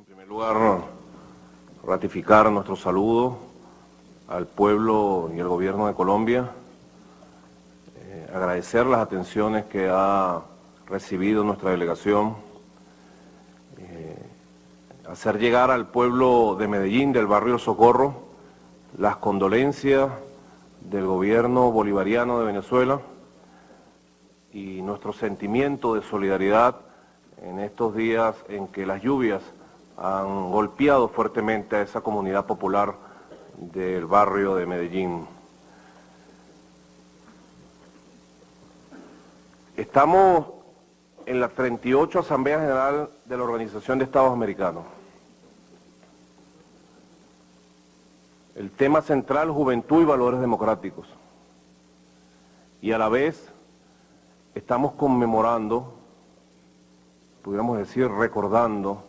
en primer lugar ratificar nuestro saludo al pueblo y al gobierno de Colombia, eh, agradecer las atenciones que ha recibido nuestra delegación, eh, hacer llegar al pueblo de Medellín, del barrio Socorro, las condolencias del gobierno bolivariano de Venezuela y nuestro sentimiento de solidaridad en estos días en que las lluvias han golpeado fuertemente a esa comunidad popular del barrio de Medellín. Estamos en la 38 Asamblea General de la Organización de Estados Americanos. El tema central, juventud y valores democráticos. Y a la vez estamos conmemorando pudiéramos decir, recordando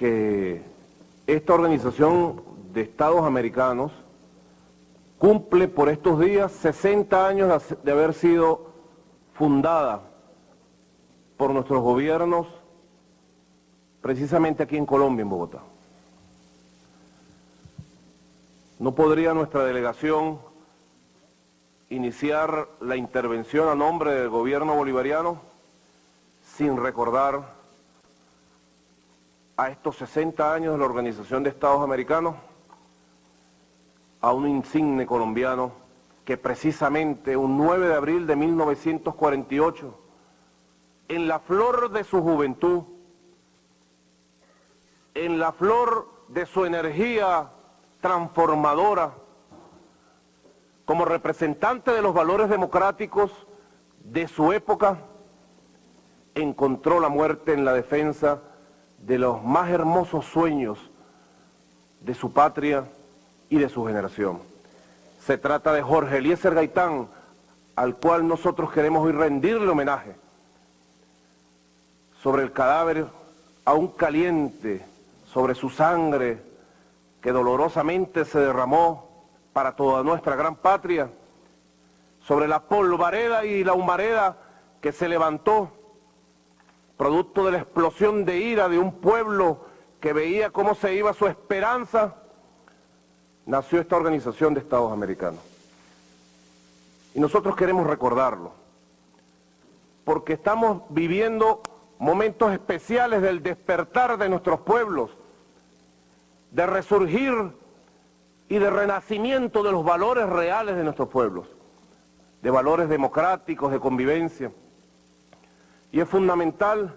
que esta organización de Estados Americanos cumple por estos días 60 años de haber sido fundada por nuestros gobiernos, precisamente aquí en Colombia, en Bogotá. ¿No podría nuestra delegación iniciar la intervención a nombre del gobierno bolivariano? sin recordar a estos 60 años de la Organización de Estados Americanos, a un insigne colombiano que precisamente un 9 de abril de 1948, en la flor de su juventud, en la flor de su energía transformadora, como representante de los valores democráticos de su época, encontró la muerte en la defensa de los más hermosos sueños de su patria y de su generación. Se trata de Jorge Eliezer Gaitán, al cual nosotros queremos hoy rendirle homenaje. Sobre el cadáver aún caliente, sobre su sangre que dolorosamente se derramó para toda nuestra gran patria, sobre la polvareda y la humareda que se levantó producto de la explosión de ira de un pueblo que veía cómo se iba su esperanza, nació esta organización de Estados Americanos. Y nosotros queremos recordarlo, porque estamos viviendo momentos especiales del despertar de nuestros pueblos, de resurgir y de renacimiento de los valores reales de nuestros pueblos, de valores democráticos, de convivencia. Y es fundamental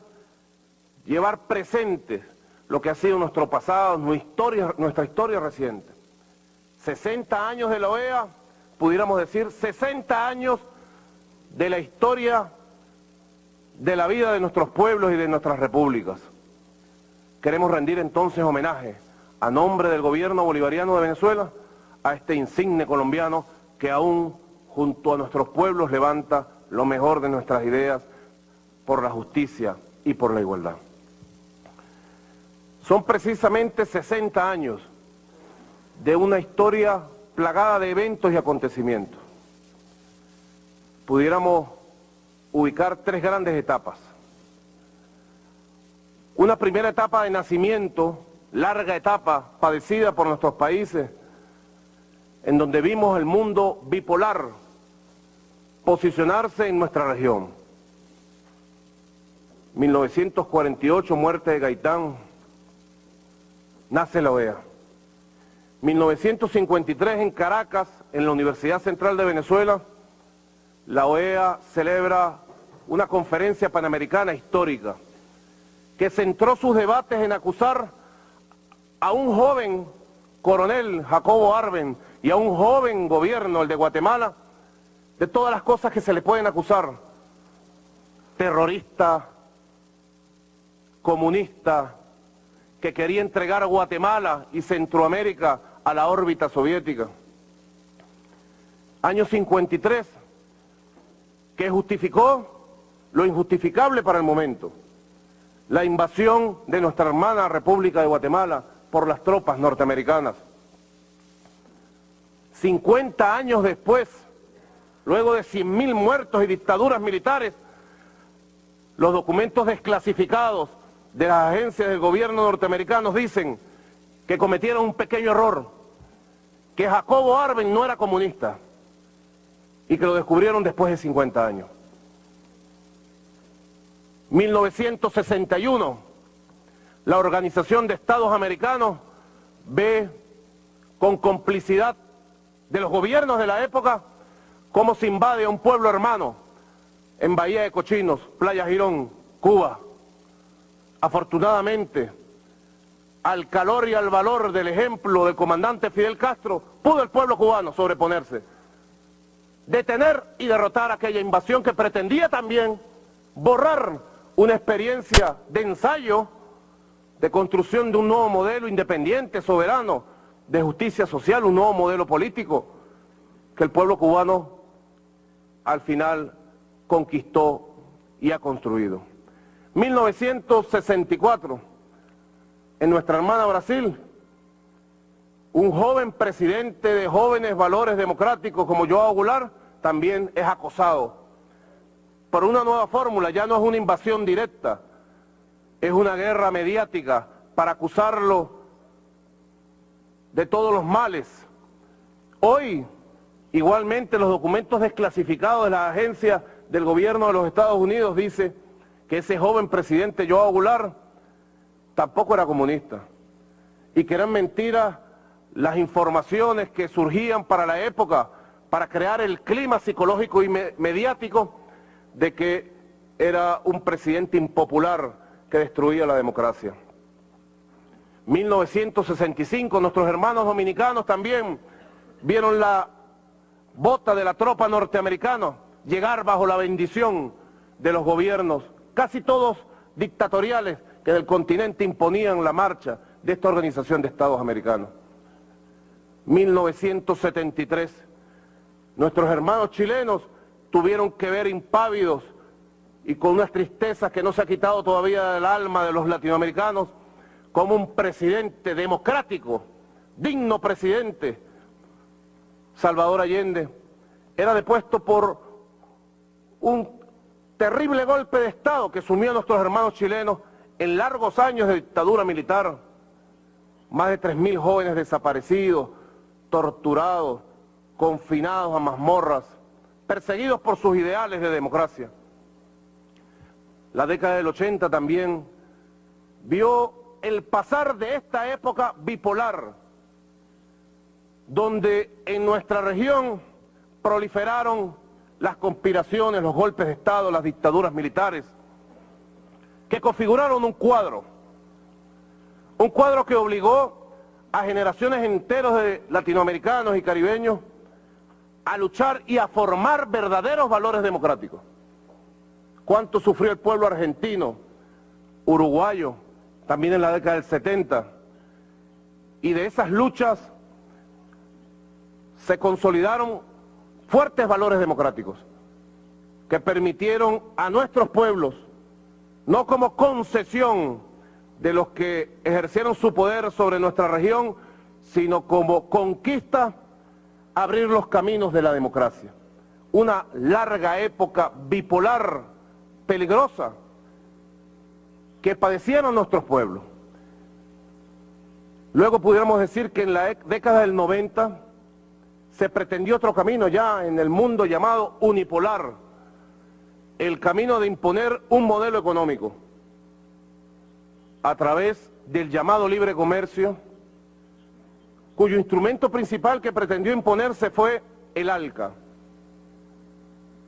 llevar presente lo que ha sido nuestro pasado, nuestra historia, reciente. 60 años de la OEA, pudiéramos decir 60 años de la historia de la vida de nuestros pueblos y de nuestras repúblicas. Queremos rendir entonces homenaje a nombre del gobierno bolivariano de Venezuela a este insigne colombiano que aún junto a nuestros pueblos levanta lo mejor de nuestras ideas por la justicia y por la igualdad. Son precisamente 60 años de una historia plagada de eventos y acontecimientos. Pudiéramos ubicar tres grandes etapas. Una primera etapa de nacimiento, larga etapa padecida por nuestros países, en donde vimos el mundo bipolar posicionarse en nuestra región 1948, muerte de Gaitán, nace la OEA. 1953 en Caracas, en la Universidad Central de Venezuela, la OEA celebra una conferencia panamericana histórica que centró sus debates en acusar a un joven coronel, Jacobo Arben, y a un joven gobierno, el de Guatemala, de todas las cosas que se le pueden acusar. Terrorista, comunista que quería entregar a Guatemala y Centroamérica a la órbita soviética. Año 53, que justificó lo injustificable para el momento, la invasión de nuestra hermana República de Guatemala por las tropas norteamericanas. 50 años después, luego de 100.000 muertos y dictaduras militares, los documentos desclasificados de las agencias del gobierno norteamericano dicen que cometieron un pequeño error, que Jacobo Arben no era comunista y que lo descubrieron después de 50 años. 1961, la Organización de Estados Americanos ve con complicidad de los gobiernos de la época cómo se invade a un pueblo hermano en Bahía de Cochinos, Playa Girón, Cuba. Afortunadamente, al calor y al valor del ejemplo del comandante Fidel Castro, pudo el pueblo cubano sobreponerse, detener y derrotar aquella invasión que pretendía también borrar una experiencia de ensayo, de construcción de un nuevo modelo independiente, soberano, de justicia social, un nuevo modelo político, que el pueblo cubano al final conquistó y ha construido. 1964, en nuestra hermana Brasil, un joven presidente de jóvenes valores democráticos como Joao Goulart también es acosado por una nueva fórmula, ya no es una invasión directa, es una guerra mediática para acusarlo de todos los males. Hoy, igualmente, los documentos desclasificados de la agencia del gobierno de los Estados Unidos dice que ese joven presidente Joao Goulart tampoco era comunista y que eran mentiras las informaciones que surgían para la época para crear el clima psicológico y mediático de que era un presidente impopular que destruía la democracia. 1965, nuestros hermanos dominicanos también vieron la bota de la tropa norteamericana llegar bajo la bendición de los gobiernos, casi todos dictatoriales, que del continente imponían la marcha de esta organización de Estados americanos. 1973, nuestros hermanos chilenos tuvieron que ver impávidos y con unas tristezas que no se ha quitado todavía del alma de los latinoamericanos, como un presidente democrático, digno presidente, Salvador Allende, era depuesto por un terrible golpe de Estado que sumió a nuestros hermanos chilenos en largos años de dictadura militar, más de 3.000 jóvenes desaparecidos, torturados, confinados a mazmorras, perseguidos por sus ideales de democracia. La década del 80 también vio el pasar de esta época bipolar, donde en nuestra región proliferaron las conspiraciones, los golpes de Estado, las dictaduras militares, que configuraron un cuadro, un cuadro que obligó a generaciones enteros de latinoamericanos y caribeños a luchar y a formar verdaderos valores democráticos. ¿Cuánto sufrió el pueblo argentino, uruguayo, también en la década del 70? Y de esas luchas se consolidaron fuertes valores democráticos que permitieron a nuestros pueblos, no como concesión de los que ejercieron su poder sobre nuestra región, sino como conquista abrir los caminos de la democracia. Una larga época bipolar, peligrosa, que padecieron nuestros pueblos. Luego pudiéramos decir que en la década del 90 se pretendió otro camino ya en el mundo llamado unipolar, el camino de imponer un modelo económico a través del llamado libre comercio, cuyo instrumento principal que pretendió imponerse fue el ALCA.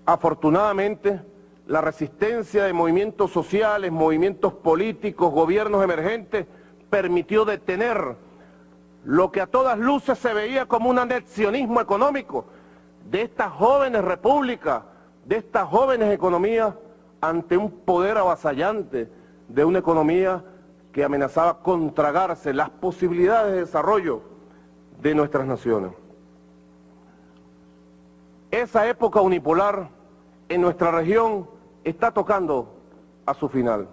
Afortunadamente, la resistencia de movimientos sociales, movimientos políticos, gobiernos emergentes, permitió detener lo que a todas luces se veía como un anexionismo económico de estas jóvenes repúblicas, de estas jóvenes economías, ante un poder avasallante de una economía que amenazaba con tragarse las posibilidades de desarrollo de nuestras naciones. Esa época unipolar en nuestra región está tocando a su final.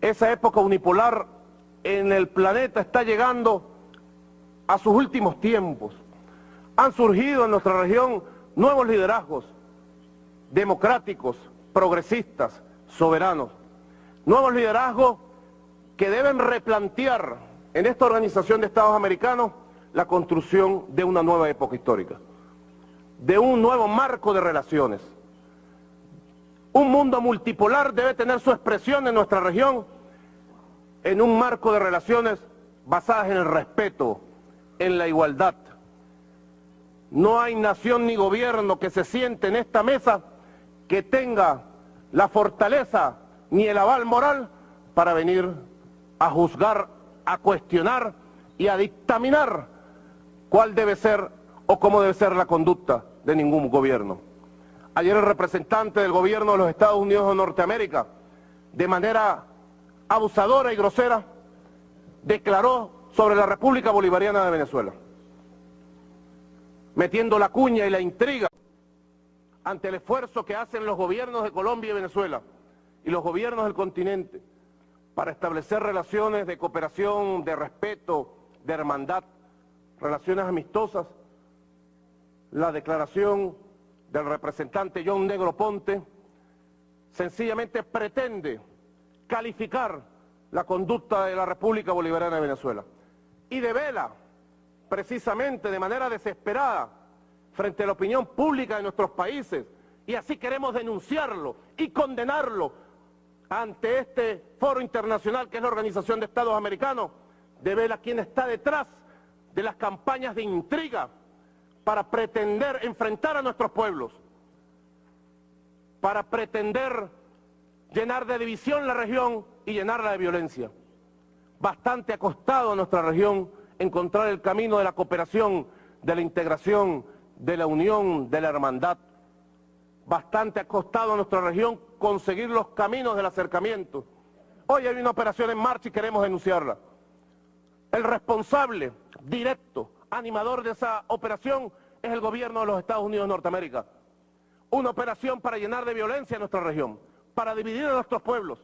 Esa época unipolar en el planeta está llegando a sus últimos tiempos. Han surgido en nuestra región nuevos liderazgos democráticos, progresistas, soberanos, nuevos liderazgos que deben replantear en esta organización de Estados Americanos la construcción de una nueva época histórica, de un nuevo marco de relaciones. Un mundo multipolar debe tener su expresión en nuestra región en un marco de relaciones basadas en el respeto, en la igualdad. No hay nación ni gobierno que se siente en esta mesa que tenga la fortaleza ni el aval moral para venir a juzgar, a cuestionar y a dictaminar cuál debe ser o cómo debe ser la conducta de ningún gobierno. Ayer el representante del gobierno de los Estados Unidos de Norteamérica, de manera abusadora y grosera, declaró sobre la República Bolivariana de Venezuela, metiendo la cuña y la intriga ante el esfuerzo que hacen los gobiernos de Colombia y Venezuela y los gobiernos del continente para establecer relaciones de cooperación, de respeto, de hermandad, relaciones amistosas, la declaración del representante John Negro Ponte sencillamente pretende calificar la conducta de la República Bolivariana de Venezuela. Y devela precisamente de manera desesperada frente a la opinión pública de nuestros países. Y así queremos denunciarlo y condenarlo ante este foro internacional que es la Organización de Estados Americanos, devela quién está detrás de las campañas de intriga para pretender enfrentar a nuestros pueblos, para pretender llenar de división la región y llenarla de violencia. Bastante ha costado a nuestra región encontrar el camino de la cooperación, de la integración, de la unión, de la hermandad. Bastante ha costado a nuestra región conseguir los caminos del acercamiento. Hoy hay una operación en marcha y queremos denunciarla. El responsable directo, animador de esa operación, es el gobierno de los Estados Unidos de Norteamérica. Una operación para llenar de violencia a nuestra región, para dividir a nuestros pueblos.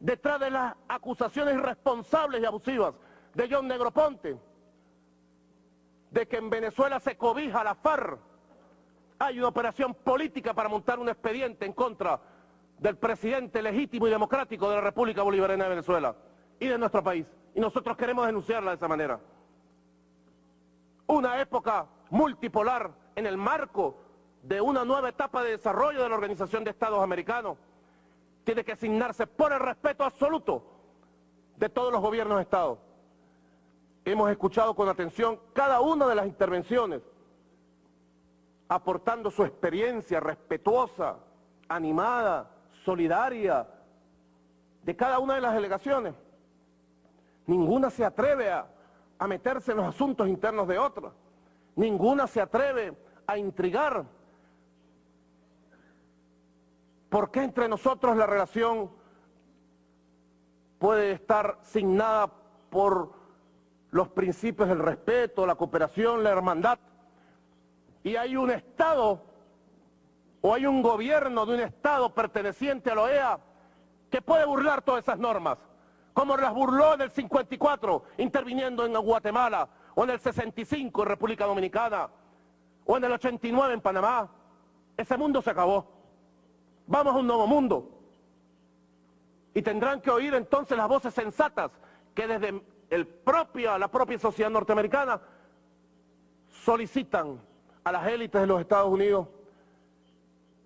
Detrás de las acusaciones irresponsables y abusivas de John Negroponte, de que en Venezuela se cobija la FARC, hay una operación política para montar un expediente en contra del presidente legítimo y democrático de la República Bolivariana de Venezuela y de nuestro país. Y nosotros queremos denunciarla de esa manera. Una época multipolar en el marco de una nueva etapa de desarrollo de la Organización de Estados Americanos tiene que asignarse por el respeto absoluto de todos los gobiernos de Estado. Hemos escuchado con atención cada una de las intervenciones, aportando su experiencia respetuosa, animada, solidaria, de cada una de las delegaciones. Ninguna se atreve a, meterse en los asuntos internos de otra. Ninguna se atreve a intrigar. ¿Por qué entre nosotros la relación puede estar signada por los principios del respeto, la cooperación, la hermandad? Y hay un Estado o hay un gobierno de un Estado perteneciente a la OEA que puede burlar todas esas normas como las burló en el 54, interviniendo en Guatemala, o en el 65 en República Dominicana, o en el 89 en Panamá. Ese mundo se acabó. Vamos a un nuevo mundo. Y tendrán que oír entonces las voces sensatas que desde el la propia sociedad norteamericana solicitan a las élites de los Estados Unidos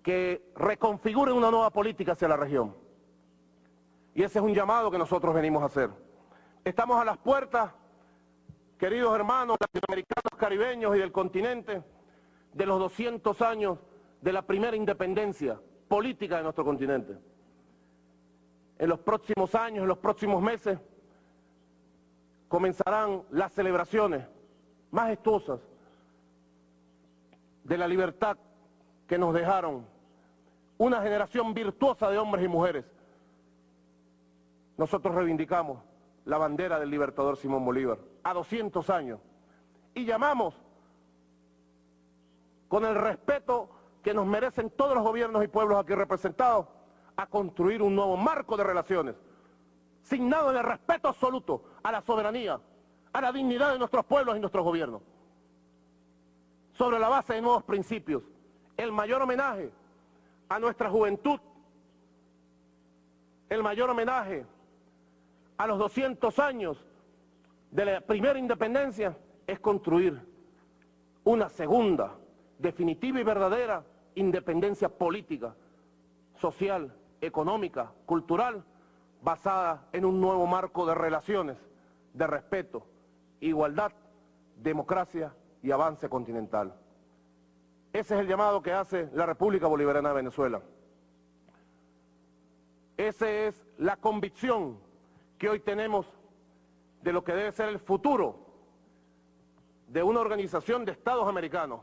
que reconfiguren una nueva política hacia la región. Y ese es un llamado que nosotros venimos a hacer. Estamos a las puertas, queridos hermanos latinoamericanos, caribeños y del continente, de los 200 años de la primera independencia política de nuestro continente. En los próximos años, en los próximos meses, comenzarán las celebraciones majestuosas de la libertad que nos dejaron una generación virtuosa de hombres y mujeres nosotros reivindicamos la bandera del libertador Simón Bolívar a 200 años y llamamos con el respeto que nos merecen todos los gobiernos y pueblos aquí representados a construir un nuevo marco de relaciones, signado en respeto absoluto a la soberanía, a la dignidad de nuestros pueblos y nuestros gobiernos, sobre la base de nuevos principios, el mayor homenaje a nuestra juventud el mayor homenaje a los 200 años de la primera independencia es construir una segunda, definitiva y verdadera independencia política, social, económica, cultural, basada en un nuevo marco de relaciones, de respeto, igualdad, democracia y avance continental. Ese es el llamado que hace la República Bolivariana de Venezuela. Esa es la convicción que hoy tenemos de lo que debe ser el futuro de una organización de Estados americanos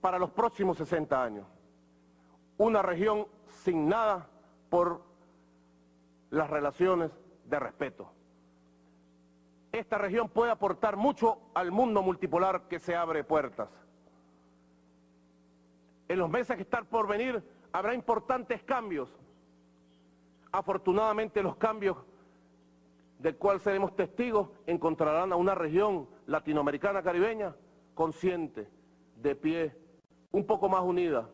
para los próximos 60 años. Una región sin nada por las relaciones de respeto. Esta región puede aportar mucho al mundo multipolar que se abre puertas. En los meses que están por venir habrá importantes cambios. Afortunadamente los cambios del cual seremos testigos encontrarán a una región latinoamericana caribeña consciente, de pie, un poco más unida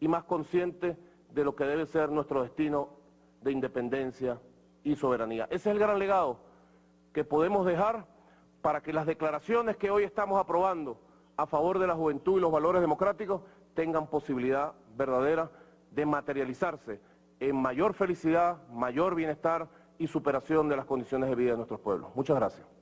y más consciente de lo que debe ser nuestro destino de independencia y soberanía. Ese es el gran legado que podemos dejar para que las declaraciones que hoy estamos aprobando a favor de la juventud y los valores democráticos tengan posibilidad verdadera de materializarse en mayor felicidad, mayor bienestar y superación de las condiciones de vida de nuestros pueblos. Muchas gracias.